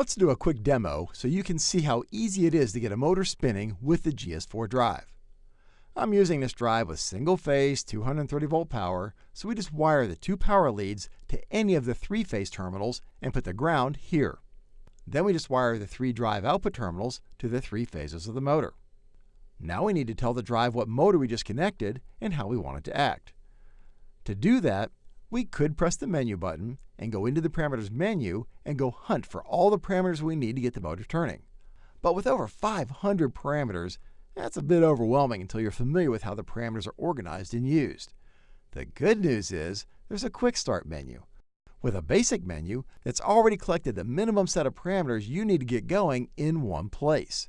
Let's do a quick demo so you can see how easy it is to get a motor spinning with the GS4 drive. I'm using this drive with single-phase 230 volt power, so we just wire the two power leads to any of the three-phase terminals and put the ground here. Then we just wire the three drive output terminals to the three phases of the motor. Now we need to tell the drive what motor we just connected and how we want it to act. To do that, we could press the menu button and go into the parameters menu and go hunt for all the parameters we need to get the motor turning. But with over 500 parameters, that's a bit overwhelming until you're familiar with how the parameters are organized and used. The good news is there's a quick start menu with a basic menu that's already collected the minimum set of parameters you need to get going in one place.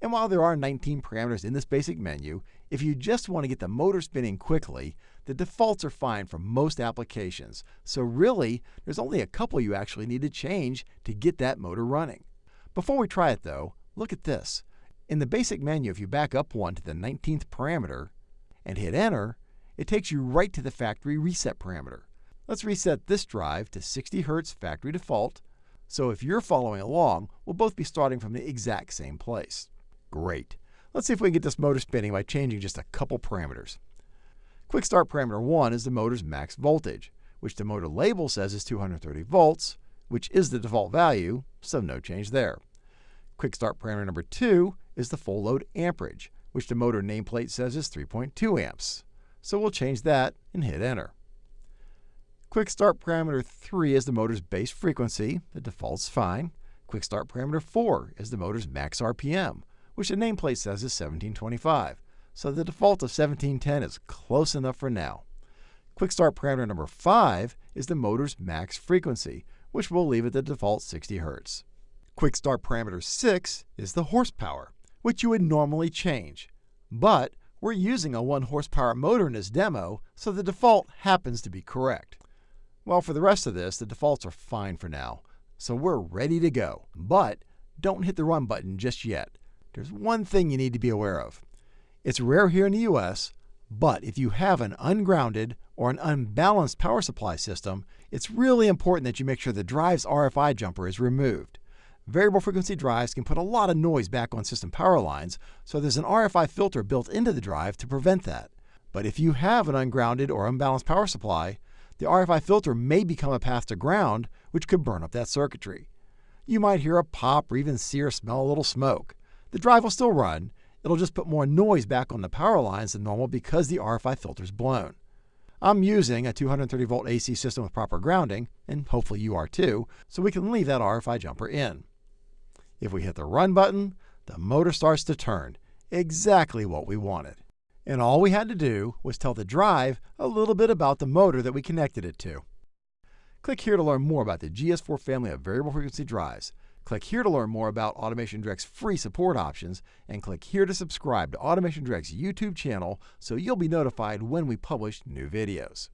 And while there are 19 parameters in this basic menu, if you just want to get the motor spinning quickly, the defaults are fine for most applications. So really, there's only a couple you actually need to change to get that motor running. Before we try it though, look at this. In the basic menu, if you back up one to the 19th parameter and hit enter, it takes you right to the factory reset parameter. Let's reset this drive to 60 Hz factory default. So if you're following along, we'll both be starting from the exact same place. Great. Let's see if we can get this motor spinning by changing just a couple parameters. Quick start parameter 1 is the motor's max voltage, which the motor label says is 230 volts, which is the default value, so no change there. Quick start parameter number 2 is the full load amperage, which the motor nameplate says is 3.2 amps. So we'll change that and hit enter. Quick start parameter 3 is the motor's base frequency. The default's fine. Quick start parameter 4 is the motor's max RPM, which the nameplate says is 1725. So the default of 1710 is close enough for now. Quick start parameter number 5 is the motor's max frequency, which we'll leave at the default 60 Hz. Quick start parameter 6 is the horsepower, which you would normally change. But we're using a 1 horsepower motor in this demo, so the default happens to be correct. Well, for the rest of this, the defaults are fine for now, so we're ready to go. But don't hit the run button just yet. There's one thing you need to be aware of. It's rare here in the US, but if you have an ungrounded or an unbalanced power supply system, it's really important that you make sure the drive's RFI jumper is removed. Variable frequency drives can put a lot of noise back on system power lines, so there's an RFI filter built into the drive to prevent that. But if you have an ungrounded or unbalanced power supply, the RFI filter may become a path to ground, which could burn up that circuitry. You might hear a pop or even see or smell a little smoke. The drive will still run, it'll just put more noise back on the power lines than normal because the RFI filter is blown. I'm using a 230 volt AC system with proper grounding, and hopefully you are too, so we can leave that RFI jumper in. If we hit the run button, the motor starts to turn, exactly what we wanted. And all we had to do was tell the drive a little bit about the motor that we connected it to. Click here to learn more about the GS4 family of variable frequency drives. Click here to learn more about Automation Direct's free support options, and click here to subscribe to Automation Direct's YouTube channel so you'll be notified when we publish new videos.